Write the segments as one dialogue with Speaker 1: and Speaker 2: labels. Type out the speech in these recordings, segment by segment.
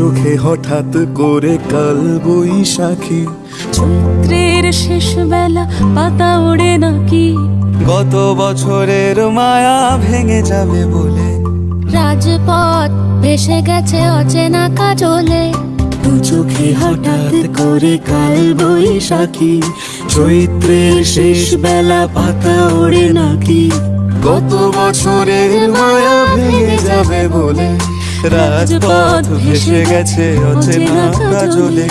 Speaker 1: চোখে হঠাৎ করে কাল বৈশাখী।
Speaker 2: চৈত্রের শেষ বেলা পাতা ওড়ে নাকি?
Speaker 1: গত বছরের মায়া ভেঙে যাবে বলে।
Speaker 2: রাজপথ ভেসে গেছে অচেনা কাজলে।
Speaker 1: দু চোখে হঠাৎ করে কাল বৈশাখী। চৈত্রের শেষ বেলা পাতা ওড়ে নাকি? গত বছরের মায়া ভেঙে যাবে বলে। রাজপথ ভেসে গেছে অচেনা কাজলে।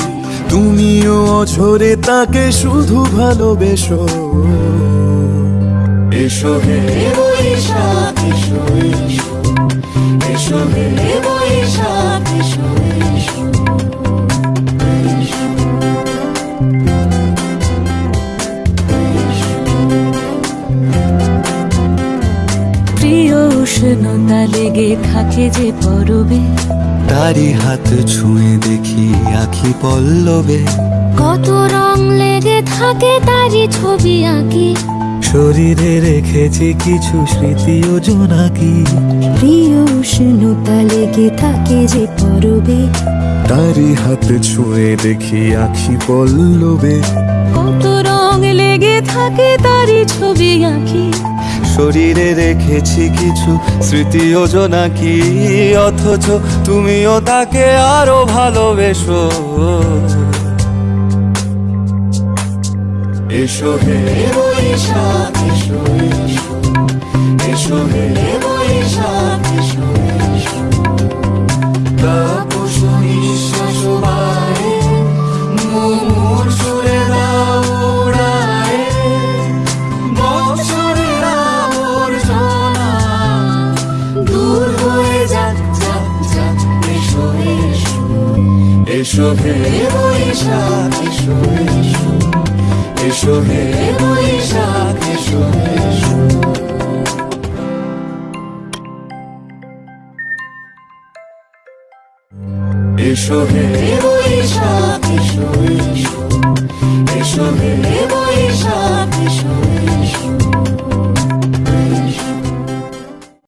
Speaker 1: তুমিও অঝরে তাকে শুধু ভালোবেসো। এসো হে। এসো এসো। এসো হে
Speaker 2: প্রিয় উষ্ণতা লেগে থাকে যে পরবে।
Speaker 1: তারি হাত ছুঁয়ে দেখি আখি পল্লবে।
Speaker 2: কত রং লেগে থাকে তারই ছবি আঁকি।
Speaker 1: শরীরে রেখেছি কিছু স্মৃতি ও জোনাকি
Speaker 2: প্রিয় উষ্ণতা লেগে থাকে যে পরবে।
Speaker 1: তারি হাত ছুঁয়ে দেখি আখি পল্লবে।
Speaker 2: কত রং লেগে থাকে তারই ছবি আঁকি।
Speaker 1: শরীরে রেখেছি কিছু স্মৃতি যোজনা কি অথচ তুমিও তাকে আরও ভালোবেসো। এসো হে এসো এসো হে বৈশাখ এসো এসো। এসো হে বৈশাখ এসো এসো। এসো হে বৈশাখ এসো এসো। এসো হে